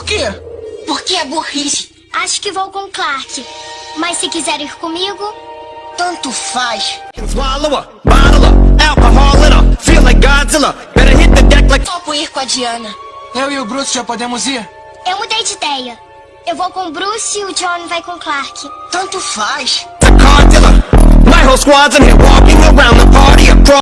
Por quê? Porque é burrice. Acho que vou com Clark. Mas se quiser ir comigo, Tanto faz. Só her, ir com a Diana. Eu e o Bruce já podemos ir? eu mudei de ideia. Eu vou com o Bruce e o John vai com o Clark. Tanto faz. The car dealer. My whole squad's in here walking around the park.